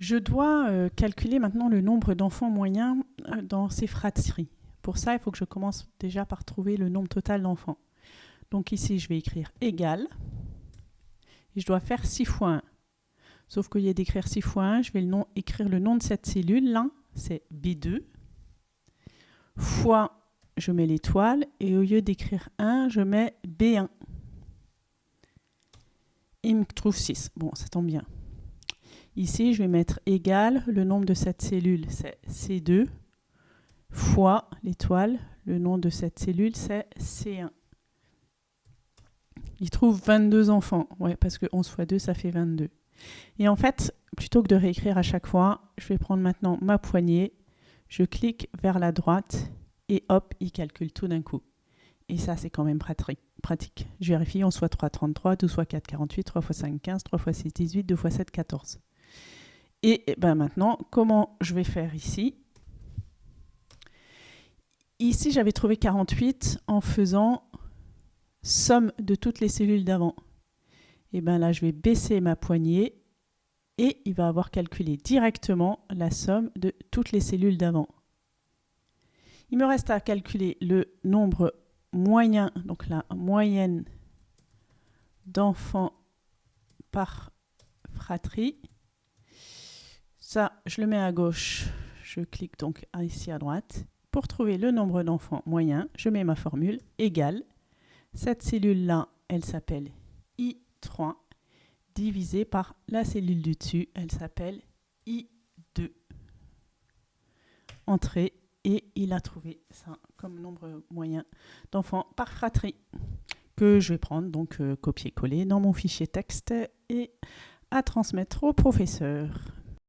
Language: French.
Je dois euh, calculer maintenant le nombre d'enfants moyens euh, dans ces fratries. Pour ça, il faut que je commence déjà par trouver le nombre total d'enfants. Donc ici, je vais écrire égal. Et je dois faire 6 fois 1. Sauf y a d'écrire 6 fois 1, je vais écrire le nom de cette cellule. Là, c'est B2. Fois, je mets l'étoile. Et au lieu d'écrire 1, je mets B1. Il me trouve 6. Bon, ça tombe bien. Ici, je vais mettre égal, le nombre de cette cellule, c'est C2, fois l'étoile, le nom de cette cellule, c'est C1. Il trouve 22 enfants, ouais, parce que 11 fois 2, ça fait 22. Et en fait, plutôt que de réécrire à chaque fois, je vais prendre maintenant ma poignée, je clique vers la droite, et hop, il calcule tout d'un coup. Et ça, c'est quand même pratique. Je vérifie, 11 fois 3, 33, 12 fois 4, 48, 3 fois 5, 15, 3 fois 6, 18, 2 fois 7, 14. Et, ben maintenant, comment je vais faire ici? Ici, j'avais trouvé 48 en faisant somme de toutes les cellules d'avant. Et bien là, je vais baisser ma poignée et il va avoir calculé directement la somme de toutes les cellules d'avant. Il me reste à calculer le nombre moyen, donc la moyenne d'enfants par fratrie. Ça, je le mets à gauche. Je clique donc ici à droite. Pour trouver le nombre d'enfants moyen, je mets ma formule égale. Cette cellule-là, elle s'appelle I3 divisé par la cellule du dessus, elle s'appelle I2. Entrée et il a trouvé ça comme nombre moyen d'enfants par fratrie que je vais prendre, donc euh, copier-coller dans mon fichier texte et à transmettre au professeur.